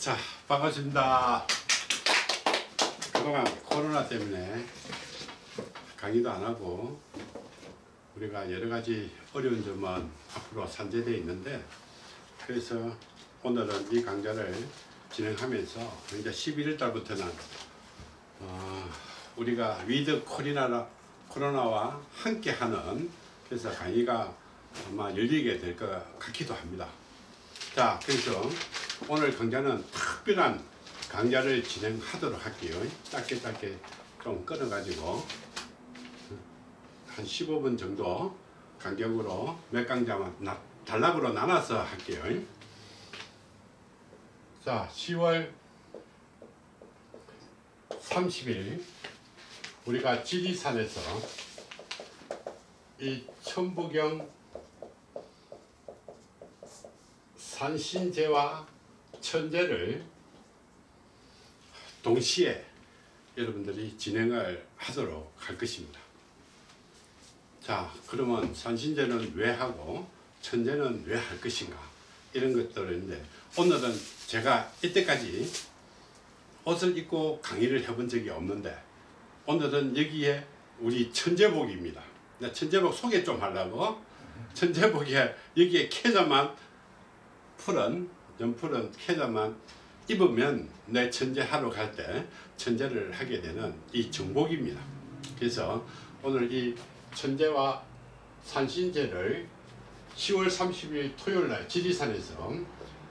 자 반갑습니다 그동안 코로나 때문에 강의도 안 하고 우리가 여러 가지 어려운 점은 앞으로 산재되어 있는데 그래서 오늘은 이 강좌를 진행하면서 이제 11월 달부터는 어, 우리가 with 코로나, 코로나와 함께 하는 그래서 강의가 아마 열리게 될 것 같기도 합니다. 자, 그래서 오늘 강좌는 특별한 강좌를 진행하도록 할게요. 짧게 짧게 좀 끊어가지고 한 15분 정도 간격으로 몇 강좌만 나, 단락으로 나눠서 할게요. 자, 10월 30일 우리가 지리산에서 이 천부경 산신제와 천재를 동시에 여러분들이 진행을 하도록 할 것입니다. 자, 그러면 산신제는 왜 하고 천재는 왜 할 것인가 이런 것들인데 오늘은 제가 이때까지 옷을 입고 강의를 해본 적이 없는데 오늘은 여기에 우리 천재복입니다. 천재복 소개 좀 하려고 천재복에 여기에 캐자만 풀은 연풀은 캐자만 입으면 내 천재 하러 갈 때 천재를 하게 되는 이 정복입니다. 그래서 오늘 이 천재와 산신제를 10월 30일 토요일 날 지리산에서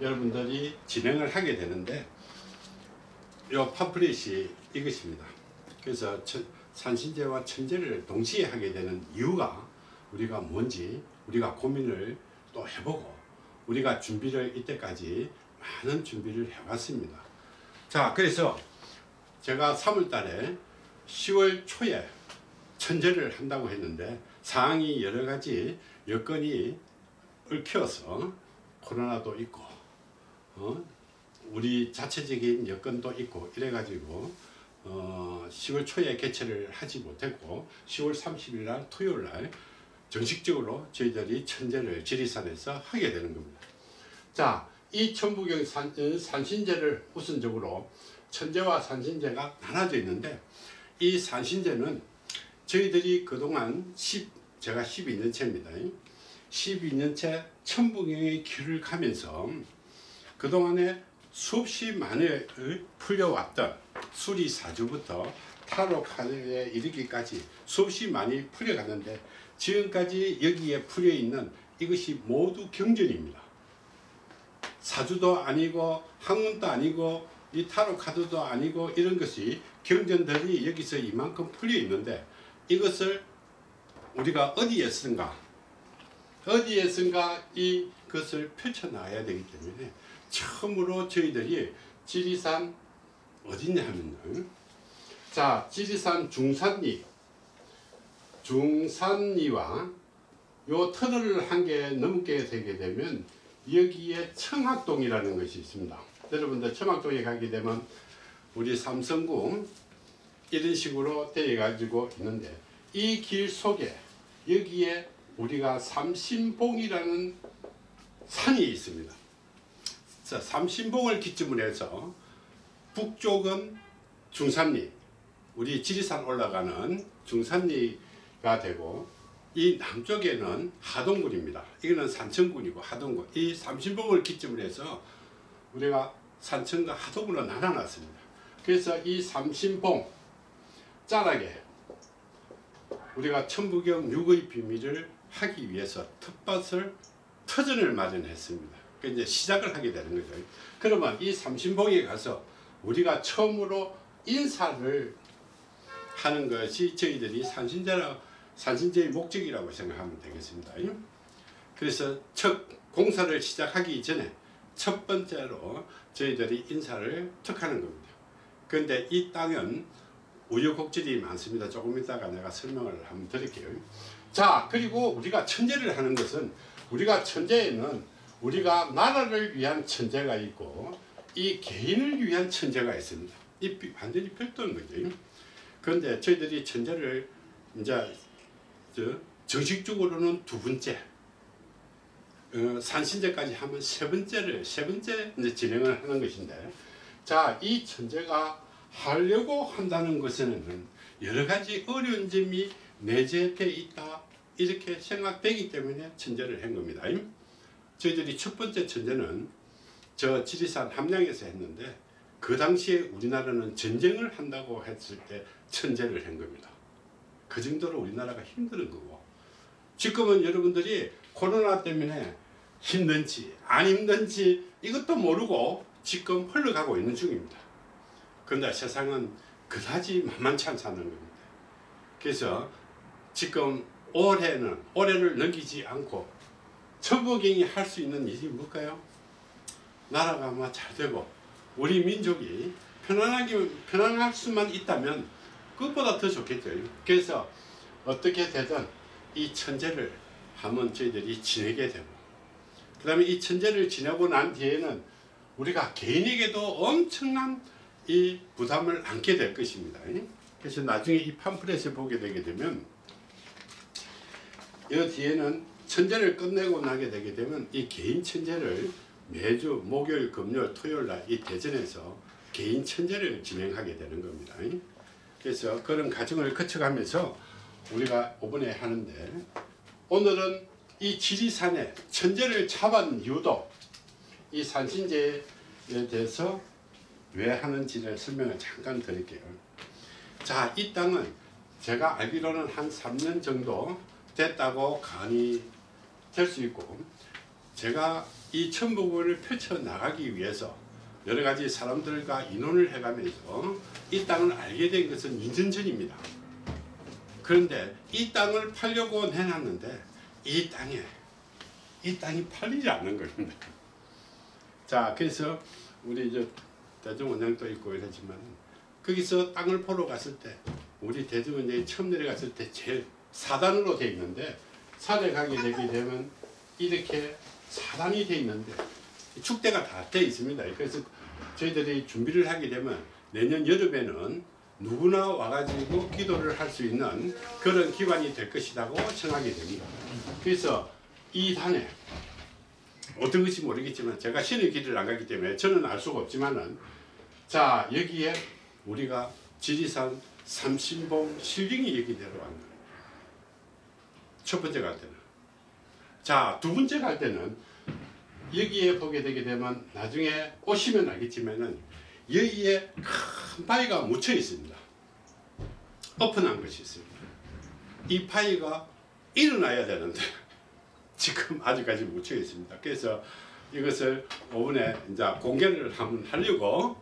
여러분들이 진행을 하게 되는데 이 팜플릿이 이것입니다. 그래서 천, 산신제와 천재를 동시에 하게 되는 이유가 우리가 뭔지 우리가 고민을 또 해보고 우리가 준비를 이때까지 많은 준비를 해왔습니다. 자 그래서 제가 3월 달에 10월 초에 천재를 한다고 했는데 상황이 여러 가지 여건이 얽혀서 코로나도 있고 어? 우리 자체적인 여건도 있고 이래가지고 어, 10월 초에 개최를 하지 못했고 10월 30일 날 토요일 날 정식적으로 저희들이 천재를 지리산에서 하게 되는 겁니다. 자, 이 천부경 산, 어, 산신제를 우선적으로 천재와 산신제가 나눠져 있는데 이 산신제는 저희들이 그동안 10, 제가 12년째입니다. 12년째 천부경의 길을 가면서 그동안에 수없이 많이 풀려왔던 수리사주부터 타로 카드에 이르기까지 수없이 많이 풀려갔는데 지금까지 여기에 풀려 있는 이것이 모두 경전입니다. 사주도 아니고 학문도 아니고 이 타로 카드도 아니고 이런 것이 경전들이 여기서 이만큼 풀려 있는데 이것을 우리가 어디에 쓴가? 어디에 쓴가? 이것을 펼쳐놔야 되기 때문에 처음으로 저희들이 지리산 어디냐 하면은 자 지리산 중산리 중산리와 요 터널을 한 개 넘게 되게 되면 여기에 청학동이라는 것이 있습니다. 여러분들 청학동에 가게 되면 우리 삼성궁 이런 식으로 되어 가지고 있는데 이 길 속에 여기에 우리가 삼신봉이라는 산이 있습니다. 자, 삼신봉을 기점으로 해서 북쪽은 중산리 우리 지리산 올라가는 중산리 가 되고 이 남쪽에는 하동군입니다. 이거는 산천군이고 하동군. 이 삼신봉을 기점으로 해서 우리가 산천과 하동군으로 나눠놨습니다. 그래서 이 삼신봉 자락에 우리가 천부경 육의 비밀을 하기 위해서 텃밭을 터전을 마련했습니다. 그 이제 시작을 하게 되는 거죠. 그러면 이 삼신봉에 가서 우리가 처음으로 인사를 하는 것이 저희들이 산신자라 산신제의 목적이라고 생각하면 되겠습니다. 그래서 첫 공사를 시작하기 전에 첫 번째로 저희들이 인사를 턱하는 겁니다. 그런데 이 땅은 우여곡절이 많습니다. 조금 이따가 내가 설명을 한번 드릴게요. 자 그리고 우리가 천재를 하는 것은 우리가 천재에는 우리가 나라를 위한 천재가 있고 이 개인을 위한 천재가 있습니다. 이 완전히 별도인 거죠. 그런데 저희들이 천재를 이제 정식적으로는 두 번째 어, 산신제까지 하면 세 번째를 세 번째 이제 진행을 하는 것인데 자이 천재가 하려고 한다는 것에는 여러 가지 어려운 점이 내재되어 있다 이렇게 생각되기 때문에 천재를 한 겁니다. 저희들이 첫 번째 천재는 저 지리산 함양에서 했는데 그 당시에 우리나라는 전쟁을 한다고 했을 때 천재를 한 겁니다. 그 정도로 우리나라가 힘든 거고 지금은 여러분들이 코로나 때문에 힘든지 안 힘든지 이것도 모르고 지금 흘러가고 있는 중입니다. 그런데 세상은 그다지 만만치 않다는 겁니다. 그래서 지금 올해는 올해를 넘기지 않고 천부경이 할 수 있는 일이 뭘까요? 나라가 아마 잘 되고 우리 민족이 편안하게 편안할 수만 있다면 그것보다 더 좋겠죠. 그래서 어떻게 되든 이 천재를 한번 저희들이 지내게 되고 그 다음에 이 천재를 지내고 난 뒤에는 우리가 개인에게도 엄청난 이 부담을 안게 될 것입니다. 그래서 나중에 이 팜플렛을 보게 되게 되면 이 뒤에는 천재를 끝내고 나게 되게 되면 이 개인 천재를 매주 목요일, 금요일, 토요일 날 이 대전에서 개인 천재를 진행하게 되는 겁니다. 그래서 그런 과정을 거쳐가면서 우리가 이번에 하는데 오늘은 이 지리산에 천재를 잡은 이유도 이 산신제에 대해서 왜 하는지를 설명을 잠깐 드릴게요. 자, 이 땅은 제가 알기로는 한 3년 정도 됐다고 간이 될 수 있고 제가 이 천북을 펼쳐 나가기 위해서 여러 가지 사람들과 인원을 해가면서 이 땅을 알게 된 것은 2년 전입니다. 그런데 이 땅을 팔려고 내놨는데 이 땅에 이 땅이 팔리지 않는 겁니다. 자, 그래서 우리 저 대중원장도 있고 이러지만 거기서 땅을 보러 갔을 때 우리 대중원장이 처음 내려갔을 때 제일 사단으로 돼 있는데 산에 가게 되게 되면 이렇게 사단이 돼 있는데 축대가 다 돼 있습니다. 그래서 저희들이 준비를 하게 되면 내년 여름에는 누구나 와가지고 기도를 할 수 있는 그런 기관이 될 것이라고 생각이 됩니다. 그래서 이 단에 어떤 것이 모르겠지만 제가 신의 길을 안 가기 때문에 저는 알 수가 없지만은 자 여기에 우리가 지리산 삼신봉 실링이 여기 내려간 거예요. 첫 번째 갈 때는. 자, 두 번째 갈 때는 여기에 보게 되게 되면 나중에 오시면 알겠지만은 여기에 큰 바위가 묻혀 있습니다. 오픈한 것이 있습니다. 이 바위가 일어나야 되는데 지금 아직까지 묻혀 있습니다. 그래서 이것을 오분에 이제 공개를 한번 하려고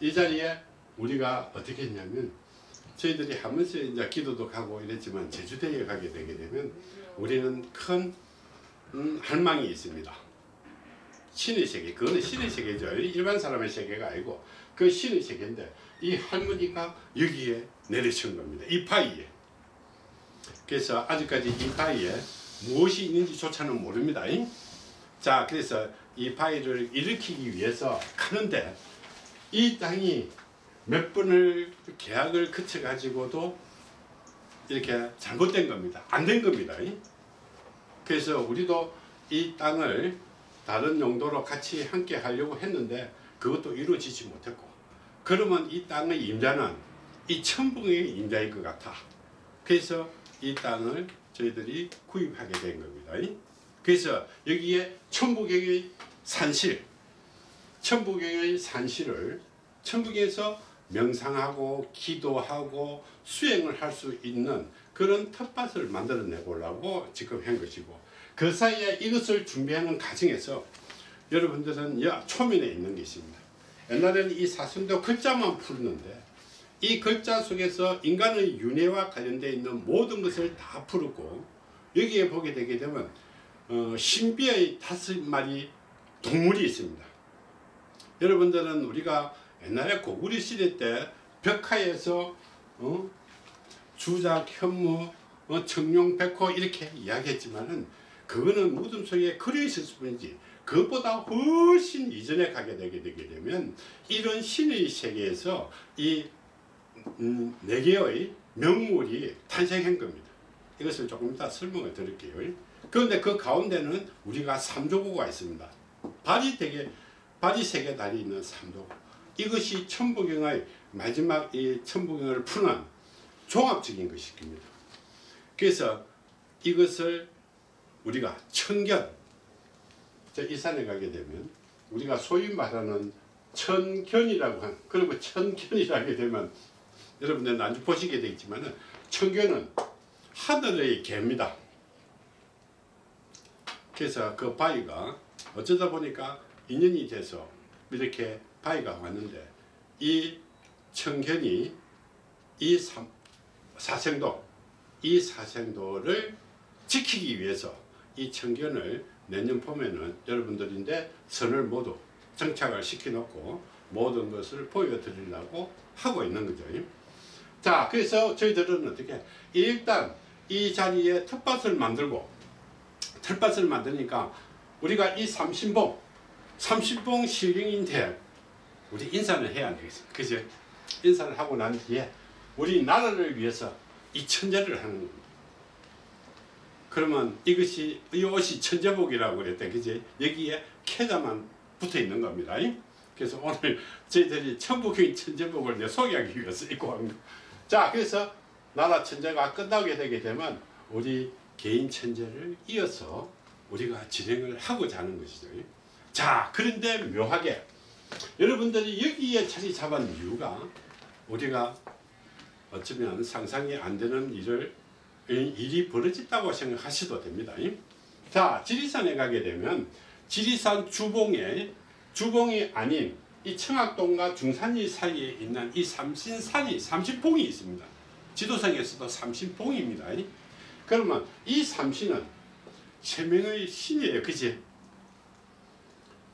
이 자리에 우리가 어떻게 했냐면 저희들이 하면서 이제 기도도 가고 이랬지만 제주도에 가게 되게 되면 우리는 큰 음, 할망이 있습니다. 신의 세계, 그거는 신의 세계죠. 일반 사람의 세계가 아니고 그 신의 세계인데 이 할머니가 여기에 내려친 겁니다. 이 파이에. 그래서 아직까지 이 파이에 무엇이 있는지조차는 모릅니다. 자, 그래서 이 파이를 일으키기 위해서 가는데 이 땅이 몇 번을 계약을 거쳐 가지고도 이렇게 잘못된 겁니다. 안 된 겁니다. 그래서 우리도 이 땅을 다른 용도로 같이 함께 하려고 했는데 그것도 이루어지지 못했고 그러면 이 땅의 임자는 이 천붕의 임자일 것 같아. 그래서 이 땅을 저희들이 구입하게 된 겁니다. 그래서 여기에 천부경의 산실, 천부경의 산실을 천북에서 명상하고 기도하고 수행을 할 수 있는 그런 텃밭을 만들어 내 보려고 지금 한 것이고 그 사이에 이것을 준비하는 과정에서 여러분들은 야 초면에 있는 것입니다. 옛날에는 이 사슴도 글자만 풀었는데 이 글자 속에서 인간의 윤회와 관련되어 있는 모든 것을 다 풀었고 여기에 보게 되게 되면 어, 신비의 다섯 마리 동물이 있습니다. 여러분들은 우리가 옛날에 고구려 시대 때 벽화에서 어? 주작, 현무, 어, 청룡, 백호 이렇게 이야기했지만은 그거는 무덤 속에 그려 있을 뿐이지 그것보다 훨씬 이전에 가게 되게 되게 되면 이런 신의 세계에서 이 음, 네 개의 명물이 탄생한 겁니다. 이것을 조금 이따 설명을 드릴게요. 그런데 그 가운데는 우리가 삼조고가 있습니다. 발이 되게 발이 세개 다리 있는 삼조고. 이것이 천부경의 마지막 이 천부경을 푸는 종합적인 것입니다. 그래서 이것을 우리가 천견 저 이산에 가게 되면 우리가 소위 말하는 천견이라고 한 그리고 천견이라게 되면 여러분들 나중에 보시게 되겠지만은 천견은 하늘의 개입니다. 그래서 그 바위가 어쩌다 보니까 인연이 돼서 이렇게 바위가 왔는데 이 청견이 이 삼- 사생도 이 사생도를 지키기 위해서 이 청견을 내년 봄에는 여러분들인데 선을 모두 정착을 시켜놓고 모든 것을 보여드리려고 하고 있는 거죠. 자, 그래서 저희들은 어떻게 일단 이 자리에 텃밭을 만들고 텃밭을 만드니까 우리가 이 삼신봉 삼신봉 실령인데 우리 인사를 해야 되겠습니다. 그죠? 인사를 하고 난 뒤에 우리 나라를 위해서 이 천재를 하는 겁니다. 그러면 이것이 이 옷이 천재복이라고 그랬대. 그지 여기에 캐자만 붙어 있는 겁니다. 그래서 오늘 저희들이 천부경 천재복을 내 소개하기 위해서 입고 한 거. 자 그래서 나라 천재가 끝나게 되게 되면 우리 개인 천재를 이어서 우리가 진행을 하고자 하는 것이죠. 자 그런데 묘하게 여러분들이 여기에 자리 잡은 이유가 우리가 어쩌면 상상이 안 되는 일을 일이 벌어졌다고 생각하셔도 됩니다. 자, 지리산에 가게 되면 지리산 주봉에 주봉이 아닌 이 청학동과 중산리 사이에 있는 이 삼신산이 삼신봉이 있습니다. 지도상에서도 삼신봉입니다. 그러면 이 삼신은 세명의 신이에요. 그지?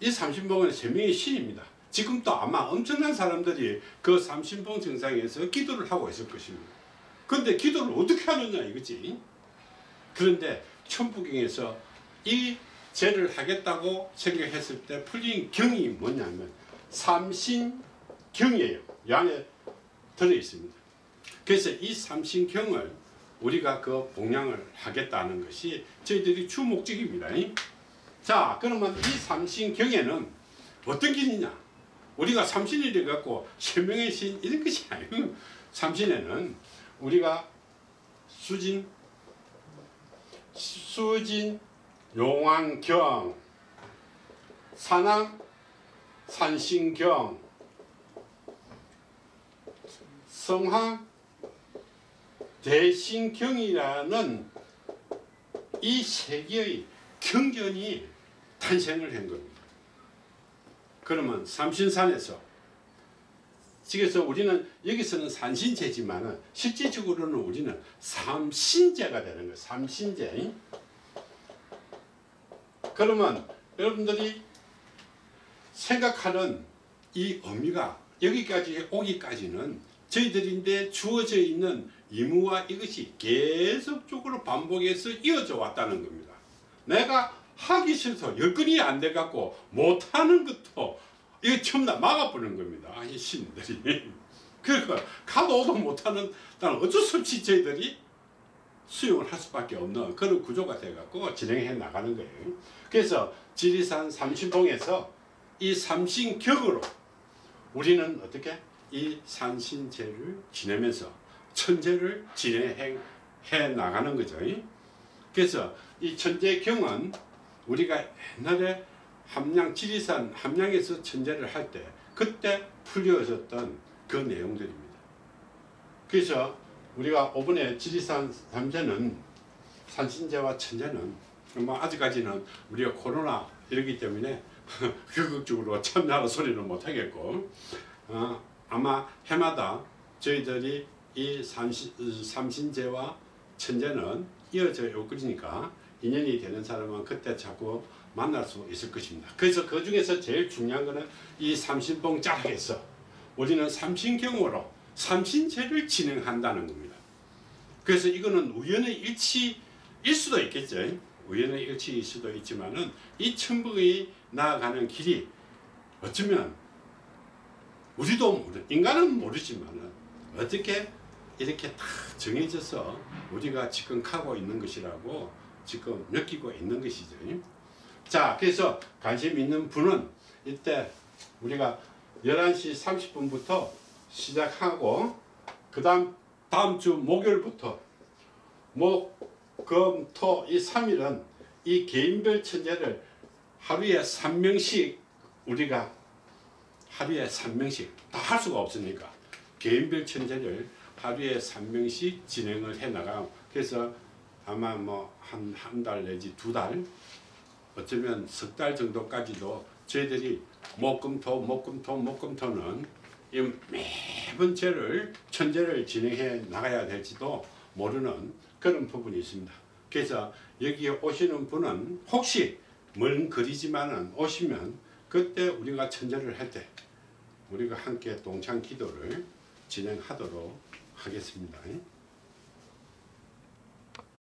이 삼신봉은 세명의 신입니다. 지금도 아마 엄청난 사람들이 그 삼신봉 정상에서 기도를 하고 있을 것입니다. 근데 기도를 어떻게 하느냐 이거지. 그런데 천부경에서 이 죄를 하겠다고 생각했을 때 풀린 경이 뭐냐면 삼신경이에요. 이 안에 들어있습니다. 그래서 이 삼신경을 우리가 그 봉양을 하겠다는 것이 저희들이 주 목적입니다. 자 그러면 이 삼신경에는 어떤 길이냐 우리가 삼신이래 갖고 세명의 신 이런 것이 아니고 삼신에는 우리가 수진 수진 용왕경 산왕 산신경 성황 대신경이라는 이 세 개의 경전이 탄생을 한 겁니다. 그러면 삼신산에서 그래서 우리는 여기서는 산신제지만 실질적으로는 우리는 삼신제가 되는 거예요. 삼신제. 그러면 여러분들이 생각하는 이 의미가 여기까지 오기까지는 저희들인데 주어져 있는 의무와 이것이 계속적으로 반복해서 이어져 왔다는 겁니다. 내가 하기 싫어서 여건이 안 돼 갖고 못하는 것도 이거 전부 다 막아버리는 겁니다. 이 신들이. 그러니까 가도 오도 못하는 나는 어쩔 수 없이 저희들이 수용을 할 수밖에 없는 그런 구조가 돼갖고 진행해 나가는 거예요. 그래서 지리산 삼신봉에서 이 삼신격으로 우리는 어떻게 이 산신제를 지내면서 천재를 진행해 나가는 거죠. 그래서 이 천재경은 우리가 옛날에 함양 지리산 함양에서 천재를 할 때 그때 풀려졌던 그 내용들입니다. 그래서 우리가 이번에 지리산 삼재는 산신제와 천재는 뭐 아직까지는 우리가 코로나 이러기 때문에 적극적으로 참여하는 소리는 못하겠고 어, 아마 해마다 저희들이 이 삼신, 삼신제와 천재는 이어져 올 것이니까 인연이 되는 사람은 그때 자꾸 만날 수 있을 것입니다. 그래서 그 중에서 제일 중요한 것은 이 삼신봉 자락에서 우리는 삼신경으로 삼신제를 진행한다는 겁니다. 그래서 이거는 우연의 일치일 수도 있겠죠. 우연의 일치일 수도 있지만은 이 천북이 나아가는 길이 어쩌면 우리도 모르, 인간은 모르지만은 어떻게 이렇게 다 정해져서 우리가 지금 가고 있는 것이라고 지금 느끼고 있는 것이죠. 자, 그래서 관심 있는 분은 이때 우리가 11시 30분부터 시작하고 그 다음 다음 주 목요일부터 목, 금, 토 이 3일은 이 개인별 천재를 하루에 3명씩 우리가 하루에 3명씩 다 할 수가 없으니까 개인별 천재를 하루에 3명씩 진행을 해 나가고 그래서 아마 뭐 한 한 달 내지 두 달 어쩌면 석 달 정도까지도 저희들이 목금토 목금토 목금토는 이 매번 죄를 천재를 진행해 나가야 될지도 모르는 그런 부분이 있습니다. 그래서 여기에 오시는 분은 혹시 먼 거리지만은 오시면 그때 우리가 천재를 할 때 우리가 함께 동창 기도를 진행하도록 하겠습니다.